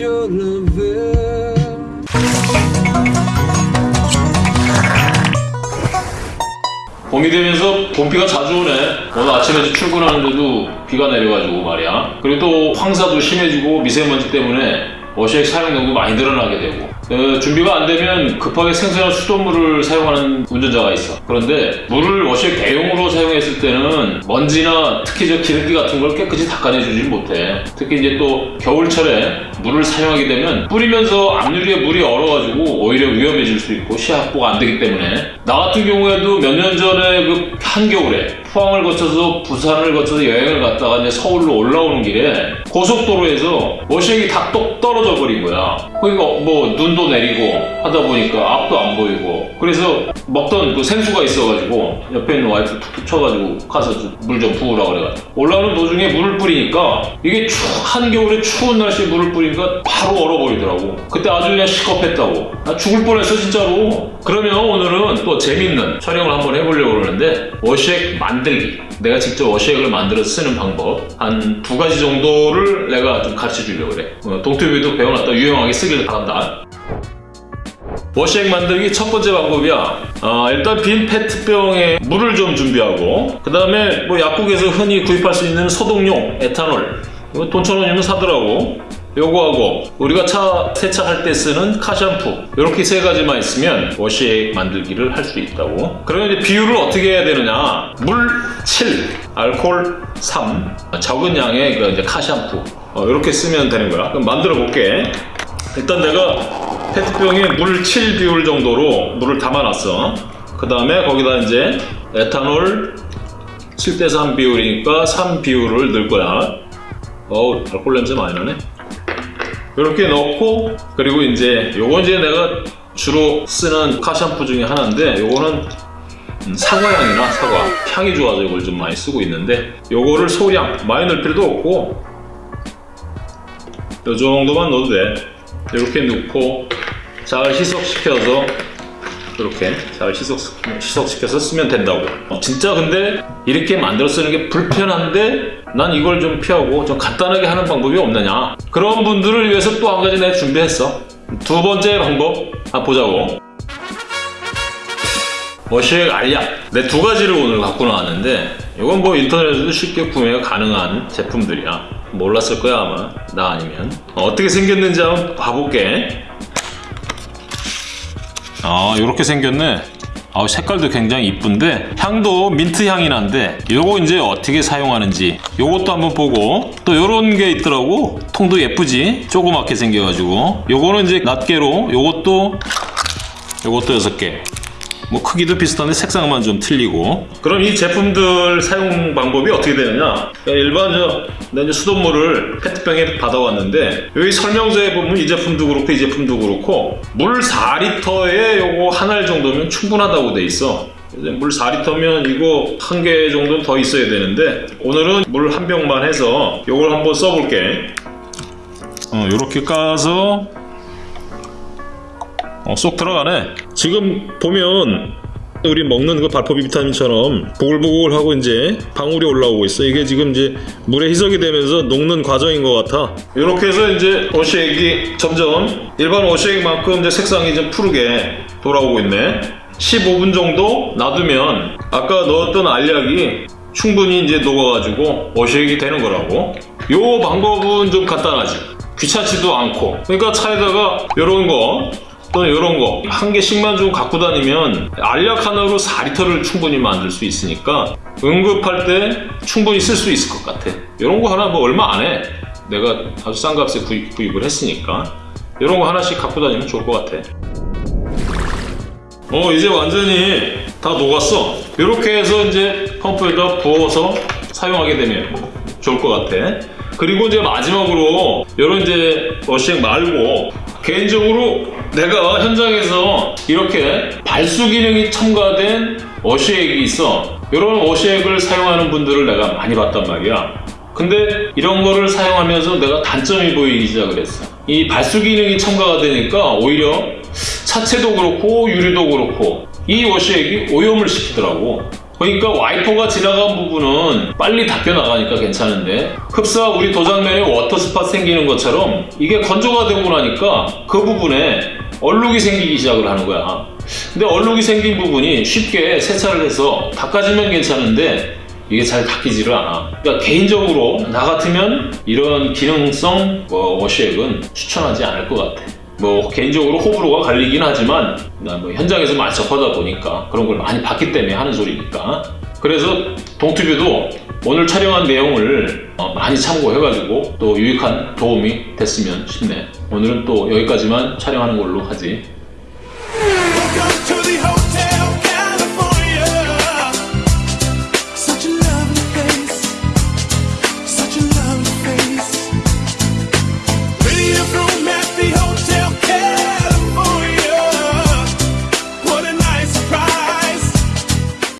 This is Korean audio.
your lover. 봄이 되면서 봄비가 자주 오네. 오늘 아침에 출근하는데도 비가 내려가지고 말이야. 그리고 또 황사도 심해지고 미세먼지 때문에 워시액 사용량도 많이 늘어나게 되고 어, 준비가 안 되면 급하게 생산한 수돗물을 사용하는 운전자가 있어. 그런데 물을 워시액 대용으로 사용했을 때는 먼지나 특히 저 기름기 같은 걸 깨끗이 닦아내주지 못해. 특히 이제 또 겨울철에 물을 사용하게 되면 뿌리면서 앞유리에 물이 얼어가지고 오히려 위험해질 수 있고 시합보가 안 되기 때문에 나 같은 경우에도 몇 년 전에 그 한겨울에 포항을 거쳐서 부산을 거쳐서 여행을 갔다가 이제 서울로 올라오는 길에 고속도로에서 워시액이 다 똑 떨어져 버린 거야. 그러니까 뭐 눈도 내리고 하다 보니까 앞도 안 보이고 그래서 먹던 그 생수가 있어가지고 옆에 있는 와이프 툭툭 쳐가지고 가서 물 좀 부으라 그래가지고 올라오는 도중에 물을 뿌리니까 이게 추, 한겨울에 추운 날씨에 물을 뿌리니까 바로 얼어버리더라고. 그때 아주 그냥 시겁했다고. 나 죽을 뻔했어 진짜로. 그러면 오늘은 또 재밌는 촬영을 한번 해보려고 그러는데 워시액 만 들기. 내가 직접 워시액을 만들어 쓰는 방법 한 두 가지 정도를 내가 좀 가르쳐 주려고 그래. 어, 동투비도 배워놨다 유용하게 쓰길 바란다. 워시액 만들기 첫 번째 방법이야. 어, 일단 빈 페트병에 물을 좀 준비하고, 그 다음에 뭐 약국에서 흔히 구입할 수 있는 소독용 에탄올. 돈 천 원이면 사더라고. 요거하고 우리가 차 세차할 때 쓰는 카샴푸 이렇게 세 가지만 있으면 워시액 만들기를 할 수 있다고. 그러면 이제 비율을 어떻게 해야 되느냐? 물 7, 알코올 3 적은 양의 그 이제 카샴푸. 어, 이렇게 쓰면 되는 거야. 그럼 만들어 볼게. 일단 내가 페트병에 물 7 비율 정도로 물을 담아놨어. 그 다음에 거기다 이제 에탄올 7대3 비율이니까 3 비율을 넣을 거야. 어우 알코올 냄새 많이 나네 이렇게 넣고 그리고 이제 요거 이제 내가 주로 쓰는 카샴푸 중에 하나인데 요거는 음, 사과향이나 사과 향이 좋아서 이걸 좀 많이 쓰고 있는데 요거를 소량 많이 넣을 필요도 없고 요 정도만 넣어도 돼. 이렇게 넣고 잘 희석시켜서 이렇게 잘 희석, 희석시켜서 쓰면 된다고. 어, 진짜 근데 이렇게 만들어 쓰는 게 불편한데 난 이걸 좀 피하고 좀 간단하게 하는 방법이 없느냐. 그런 분들을 위해서 또 한 가지 내가 준비했어. 두 번째 방법 한번 보자고. 워시액 알약. 내 두 가지를 오늘 갖고 나왔는데 이건 뭐 인터넷에도 쉽게 구매가 가능한 제품들이야. 몰랐을 거야 아마. 나 아니면. 어, 어떻게 생겼는지 한번 봐볼게 아 이렇게 생겼네. 아 색깔도 굉장히 이쁜데? 향도 민트 향이 난데? 요거 이제 어떻게 사용하는지 요것도 한번 보고. 또 요런 게 있더라고. 통도 예쁘지? 조그맣게 생겨가지고. 요거는 이제 낱개로 요것도 요것도 6개 뭐 크기도 비슷한데 색상만 좀 틀리고. 그럼 이 제품들 사용 방법이 어떻게 되느냐? 일반 저 수돗물을 페트병에 받아왔는데 여기 설명서에 보면 이 제품도 그렇고 이 제품도 그렇고 물 4리터에 요거 한 알 정도면 충분하다고 돼 있어. 물 4리터면 이거 한 개 정도는 더 있어야 되는데 오늘은 물 한 병만 해서 요걸 한번 써볼게. 어, 요렇게 까서 어, 쏙 들어가네. 지금 보면 우리 먹는 그 발포 비타민처럼 보글보글하고 이제 방울이 올라오고 있어. 이게 지금 이제 물에 희석이 되면서 녹는 과정인 것 같아. 이렇게 해서 이제 워시액이 점점 일반 워시액만큼 이제 색상이 좀 푸르게 돌아오고 있네. 15분 정도 놔두면 아까 넣었던 알약이 충분히 이제 녹아가지고 워시액이 되는 거라고. 요 방법은 좀 간단하지. 귀찮지도 않고. 그러니까 차에다가 이런 거 또는 이런 거. 한 개씩만 좀 갖고 다니면 알약 하나로 4리터를 충분히 만들 수 있으니까 응급할 때 충분히 쓸 수 있을 것 같아. 이런 거 하나 뭐 얼마 안 해. 내가 아주 싼 값에 구입, 구입을 했으니까. 이런 거 하나씩 갖고 다니면 좋을 것 같아. 어 이제 완전히 다 녹았어. 이렇게 해서 이제 펌프에다 부어서 사용하게 되면 좋을 것 같아. 그리고 이제 마지막으로 이런 이제 워시액 말고 개인적으로 내가 현장에서 이렇게 발수 기능이 첨가된 워시액이 있어. 이런 워시액을 사용하는 분들을 내가 많이 봤단 말이야. 근데 이런 거를 사용하면서 내가 단점이 보이기 시작을 했어. 이 발수 기능이 첨가가 되니까 오히려 차체도 그렇고 유리도 그렇고 이 워셔액이 오염을 시키더라고 그러니까 와이퍼가 지나간 부분은 빨리 닦여 나가니까 괜찮은데 흡사 우리 도장면에 water spot 생기는 것처럼 이게 건조가 되고 나니까 그 부분에 얼룩이 생기기 시작을 하는 거야. 근데 얼룩이 생긴 부분이 쉽게 세차를 해서 닦아지면 괜찮은데 이게 잘 닦이지를 않아. 그러니까 개인적으로 나 같으면 이런 기능성 뭐 워시액은 추천하지 않을 것 같아. 뭐 개인적으로 호불호가 갈리긴 하지만 뭐 현장에서 많이 접하다 보니까 그런 걸 많이 봤기 때문에 하는 소리니까. 그래서 동튜뷰도 오늘 촬영한 내용을 어, 많이 참고해가지고 또 유익한 도움이 됐으면 싶네. 오늘은 또 여기까지만 촬영하는 걸로 하지.